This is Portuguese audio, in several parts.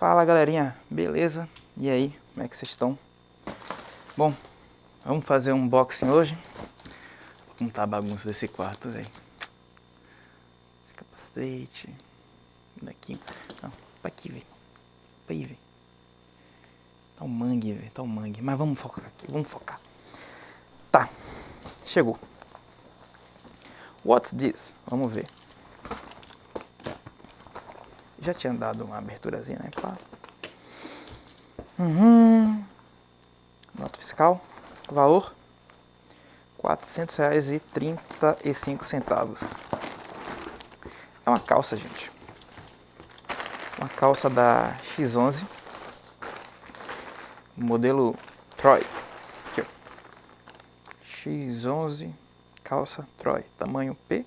Fala galerinha, beleza? E aí, como é que vocês estão? Bom, vamos fazer um unboxing hoje. Como tá a bagunça desse quarto, velho. Capacete. Daqui. Não, pra aqui, velho. Pra aí, velho. Tá um mangue, velho. Tá um mangue. Mas vamos focar aqui, vamos focar. Tá, chegou. What's this? Vamos ver. Já tinha dado uma aberturazinha, né? Pá. Uhum. Nota fiscal. Valor. R$ 400,35. É uma calça, gente. Uma calça da X11. Modelo Troy. Aqui, ó. X11 calça Troy. Tamanho P.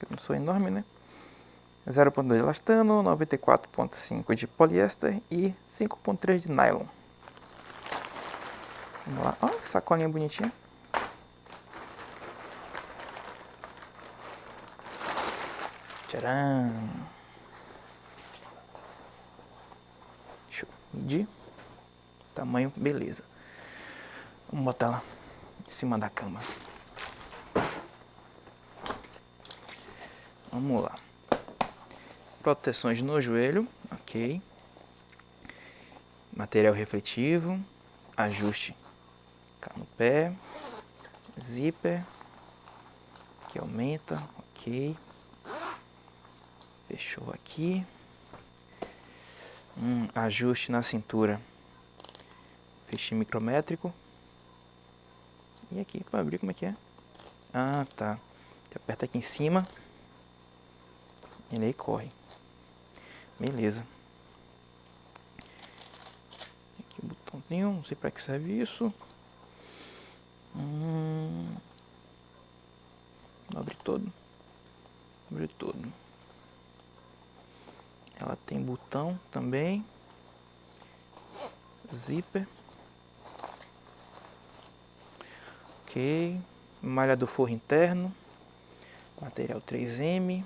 Eu não sou enorme, né? 0.2 de elastano, 94.5 de poliéster e 5.3 de nylon. Vamos lá, olha que sacolinha bonitinha. Tcharam! Deixa eu medir. Tamanho, beleza. Vamos botar ela em cima da cama. Vamos lá proteções no joelho, ok. Material refletivo, ajuste no pé, zíper, que aumenta, ok. Fechou aqui. Um ajuste na cintura, fechinho micrométrico. E aqui para abrir como é que é? Ah, tá. Aperta aqui em cima, ele aí corre. Beleza. Aqui o botãozinho, não sei para que serve isso. Hum, abre todo. Abre todo. Ela tem botão também. Zíper. Ok. Malha do forro interno. Material 3M.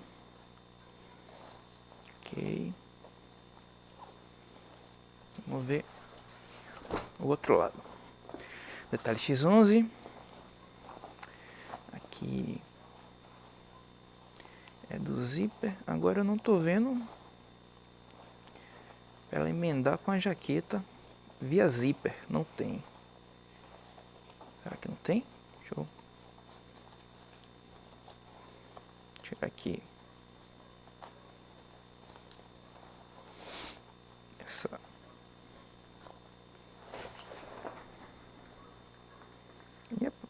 Vamos ver o outro lado. Detalhe X11. Aqui é do zíper. Agora eu não estou vendo ela emendar com a jaqueta via zíper. Não tem. Será que não tem? Deixa eu tirar aqui.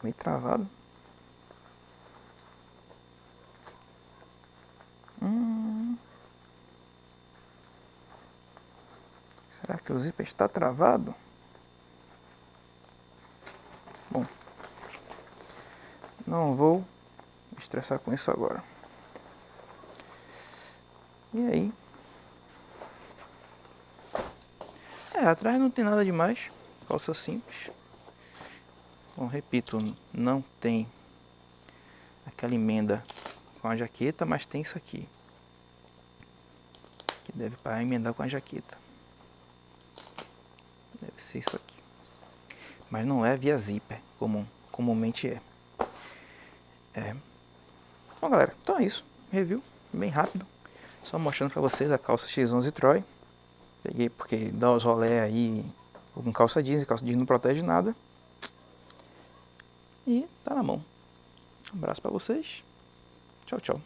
Meio travado. Hum. Será que o zíper está travado? Bom, não vou me estressar com isso agora. E aí? É, atrás não tem nada demais, calça simples. Bom, repito, não tem aquela emenda com a jaqueta, mas tem isso aqui. Que deve para emendar com a jaqueta. Deve ser isso aqui. Mas não é via zíper, como comumente é. É. Bom, galera, então é isso. Review bem rápido. Só mostrando para vocês a calça X11 Troy. Peguei porque dá os rolé aí com calça jeans, calça jeans não protege nada. E tá na mão. Um abraço para vocês. Tchau, tchau.